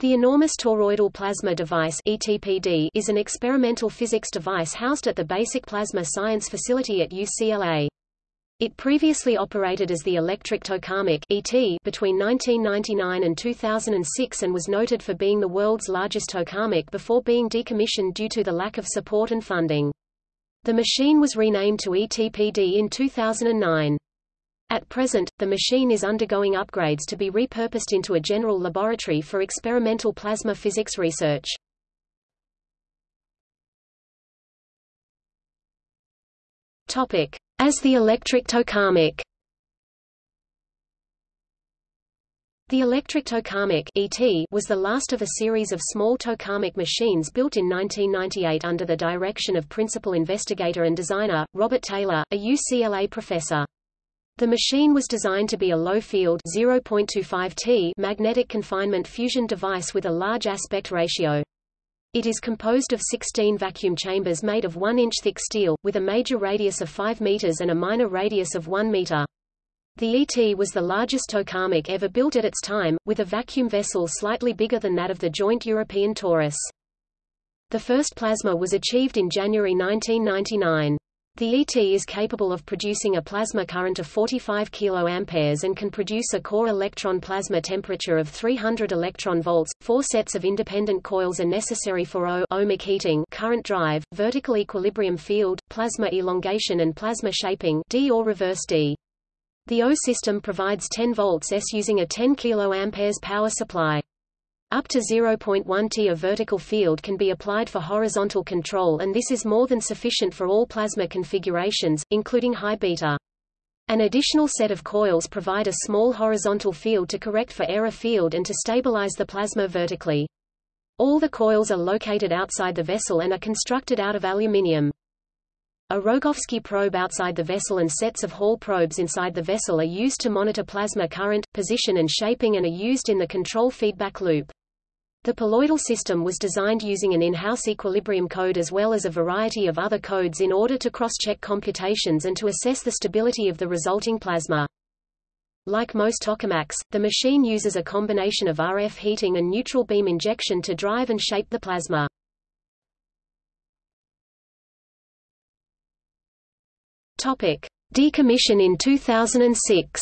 The Enormous Toroidal Plasma Device ETPD is an experimental physics device housed at the Basic Plasma Science Facility at UCLA. It previously operated as the Electric Tokamak ET between 1999 and 2006 and was noted for being the world's largest tokamak before being decommissioned due to the lack of support and funding. The machine was renamed to ETPD in 2009. At present, the machine is undergoing upgrades to be repurposed into a general laboratory for experimental plasma physics research. Topic: As the electric tokamak. The electric tokamak (ET) was the last of a series of small tokamak machines built in 1998 under the direction of principal investigator and designer Robert Taylor, a UCLA professor. The machine was designed to be a low-field (0.25 T) magnetic confinement fusion device with a large aspect ratio. It is composed of 16 vacuum chambers made of 1-inch thick steel, with a major radius of 5 meters and a minor radius of 1 meter. The ET was the largest tokamak ever built at its time, with a vacuum vessel slightly bigger than that of the joint European torus. The first plasma was achieved in January 1999. The ET is capable of producing a plasma current of 45 kA and can produce a core electron plasma temperature of 300 electron volts. Four sets of independent coils are necessary for O ohmic heating, current drive, vertical equilibrium field, plasma elongation and plasma shaping D or reverse D. The O system provides 10 volts S using a 10 kA power supply. Up to 0.1 T of vertical field can be applied for horizontal control and this is more than sufficient for all plasma configurations, including high beta. An additional set of coils provide a small horizontal field to correct for error field and to stabilize the plasma vertically. All the coils are located outside the vessel and are constructed out of aluminium. A Rogowski probe outside the vessel and sets of Hall probes inside the vessel are used to monitor plasma current, position and shaping and are used in the control feedback loop. The poloidal system was designed using an in-house equilibrium code as well as a variety of other codes in order to cross-check computations and to assess the stability of the resulting plasma. Like most tokamaks, the machine uses a combination of RF heating and neutral beam injection to drive and shape the plasma. Topic: Decommission in 2006.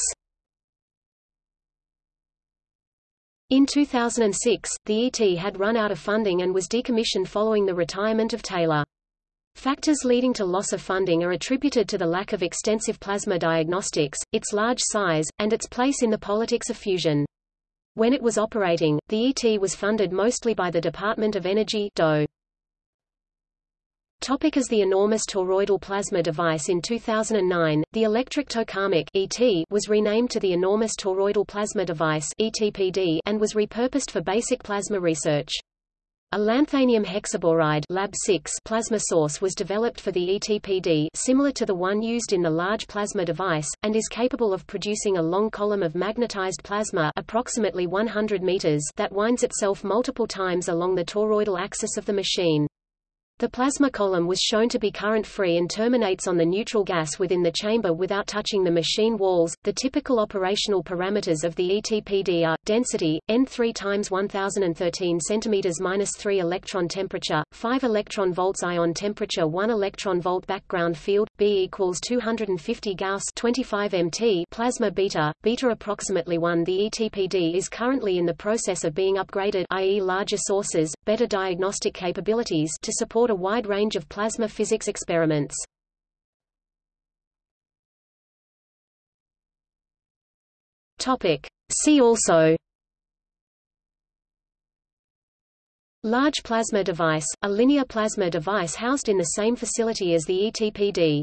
In 2006, the ET had run out of funding and was decommissioned following the retirement of Taylor. Factors leading to loss of funding are attributed to the lack of extensive plasma diagnostics, its large size, and its place in the politics of fusion. When it was operating, the ET was funded mostly by the Department of Energy DOE. Topic as the enormous toroidal plasma device In 2009, the electric tokamak ET was renamed to the enormous toroidal plasma device ETPD and was repurposed for basic plasma research. A lanthanum hexaboride Lab 6 plasma source was developed for the ETPD similar to the one used in the large plasma device, and is capable of producing a long column of magnetized plasma approximately 100 meters that winds itself multiple times along the toroidal axis of the machine. The plasma column was shown to be current-free and terminates on the neutral gas within the chamber without touching the machine walls. The typical operational parameters of the ETPD are density N3 times 1013 cm 3 electron temperature, 5 electron volts ion temperature, 1 electron volt background field, B equals 250 Gauss 25 MT plasma beta, beta approximately 1. The ETPD is currently in the process of being upgraded, i.e., larger sources, better diagnostic capabilities to support a wide range of plasma physics experiments. Topic. See also Large plasma device, a linear plasma device housed in the same facility as the ETPD